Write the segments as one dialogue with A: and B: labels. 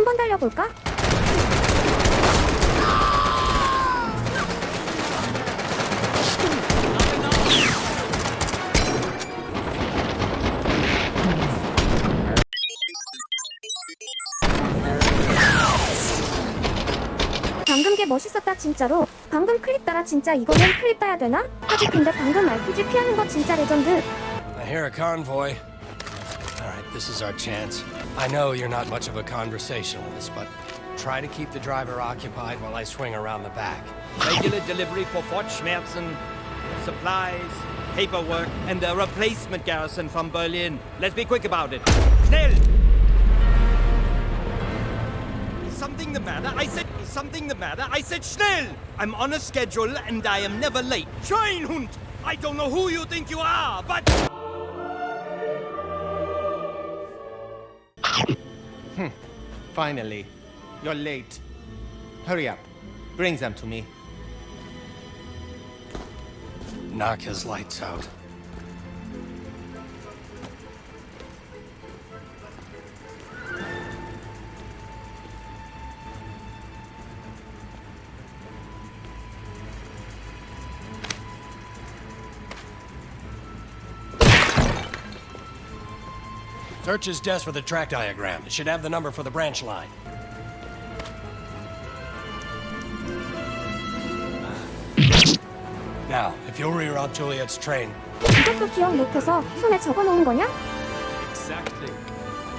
A: 한번 달려볼까? 방금 게 멋있었다 진짜로 방금 클립 따라 진짜 이거는 클립 따야 되나? 하지 근데 방금 RPG 피하는 거 진짜 레전드
B: I hear a convoy. This is our chance. I know you're not much of a conversationalist, but try to keep the driver occupied while I swing around the back.
C: Regular delivery for Fort Schmerzen, supplies, paperwork, and a replacement garrison from Berlin. Let's be quick about it. Schnell! Something the matter? I said, something the matter? I said schnell! I'm on a schedule and I am never late. Schweinhund! I don't know who you think you are, but... Hmm.
D: Finally. You're late. Hurry up. Bring them to me.
B: Knock his lights out. Search his desk for the track diagram. It should have the number for the branch line. Now, if you'll reroute Juliet's train,
A: 이것도 기억 못해서 손에 적어놓은 거냐?
E: Exactly.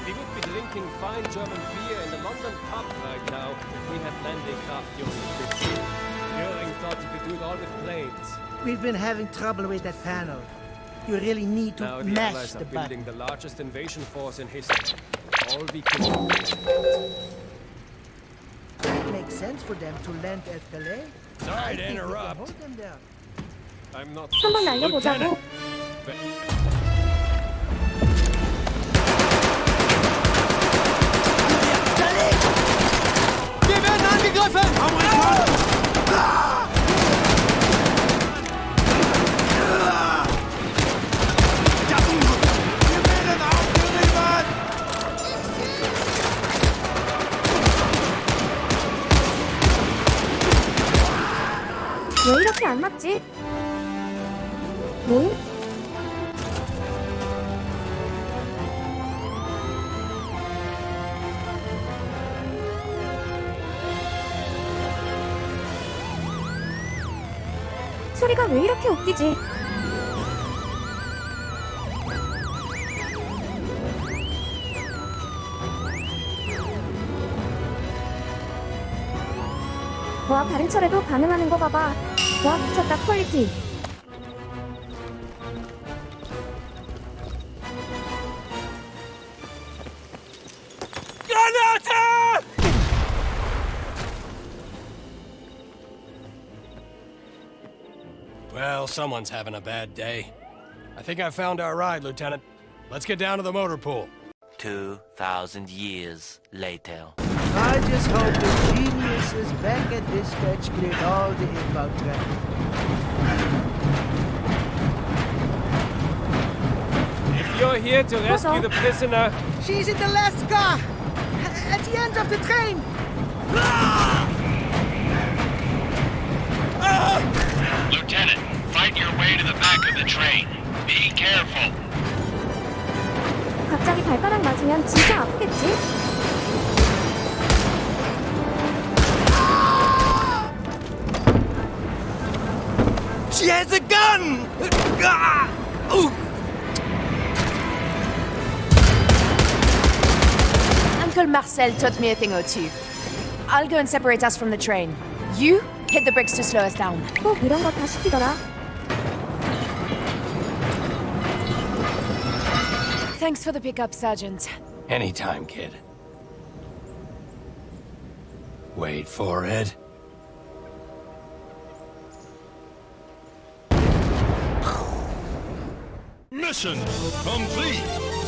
E: We would be drinking fine German beer in the London pub right now if we had landing craft during the 15. Goering thought he could do it all with planes.
F: We've been having trouble with that panel. You really need to
E: Now the
F: mash
E: Allies
F: the
E: are building the largest invasion force in history. All we can do is
F: It makes sense for them to land at Calais.
B: Sorry
F: I
B: to
F: think we can
B: interrupt.
F: hold.
E: I'm not
A: 한 왜 이렇게 안 맞지? 모임? 소리가 왜 이렇게 웃기지? 와 다른 철에도 반응하는 거 봐봐 와 미쳤다 퀄리티
C: Granate!
B: well, someone's having a bad day. I think I found our ride, Lieutenant. Let's get down to the motor pool.
G: 2,000 years later.
F: I just hope the geniuses back at dispatch cleared all the inbound traffic.
E: If you're here to rescue the prisoner,
F: She's in the last car! At the end of the train!
H: Lieutenant, fight your way to the back of the train. Be careful.
A: 갑자기 발가락 맞으면 진짜 아프겠지?
C: She has a gun! Ah! Ooh!
I: Uncle Marcel taught me a thing or two. I'll go and separate us from the train. You hit the brakes to slow us down.
A: 꼭 이런 거 다 시키더라
I: Thanks for the pickup, Sergeant.
B: Anytime, kid. Wait for it.
H: Mission complete.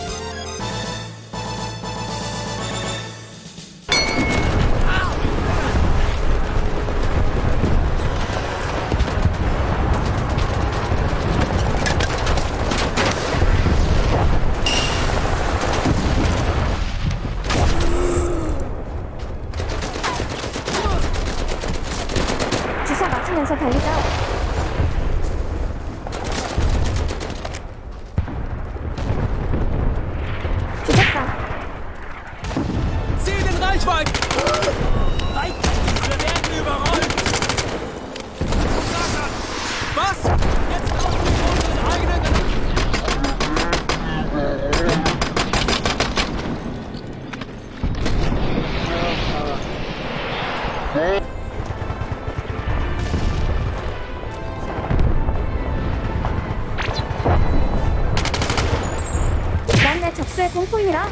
A: 복수의
C: 공포입니다.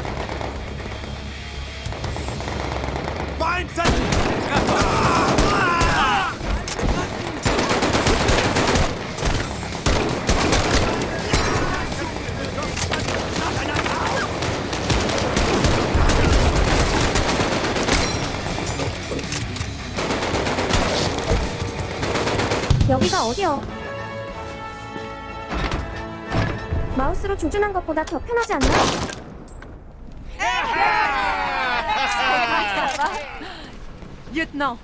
A: 여기가 어디요? 마우스로 조준한 것보다 더 편하지 않나?
I: Lieutenant,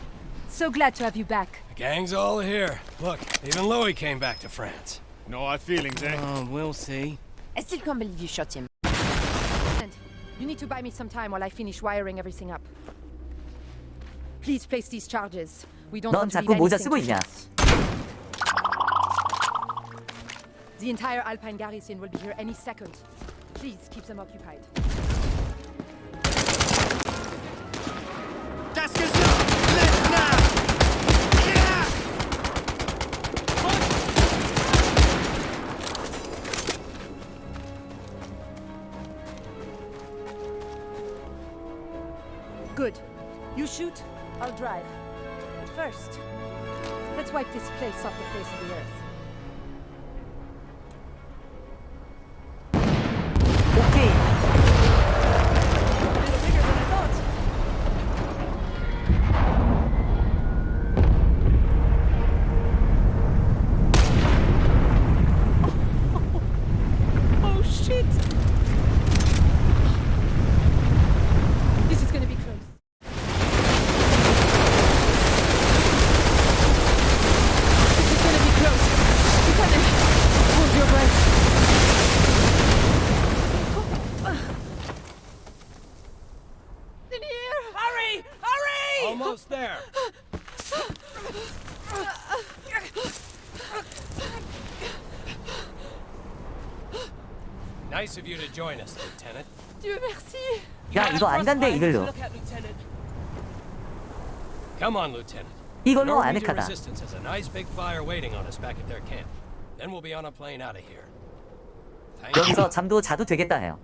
I: so glad to have you back.
B: The gang's all here. Look, even Louis came back to France.
D: No hard feelings, eh?
C: Oh, we'll see.
I: I still can't believe you shot him. And you need to buy me some time while I finish wiring everything up. Please place these charges. We don't
J: 넌
I: want to
J: 자꾸
I: leave
J: 모자
I: anything
J: 쓰고
I: to
J: 있냐?
I: The entire Alpine garrison will be here any second. Please keep them occupied.
C: Das Gesicht!
I: Good. You shoot, I'll drive. But first, let's wipe this place off the face of the earth.
B: Almost there. Nice of you to join us, Lieutenant.
I: Dieu merci!
J: 야 이거 안 간대 이걸로.
B: Come on, Lieutenant.
J: 이걸로
B: Norwegian
J: 아늑하다.
B: Resistance has a nice big fire waiting on us back at their camp. Then we'll be on a plane out of here.
J: 여기서 잠도 자도 되겠다 해요.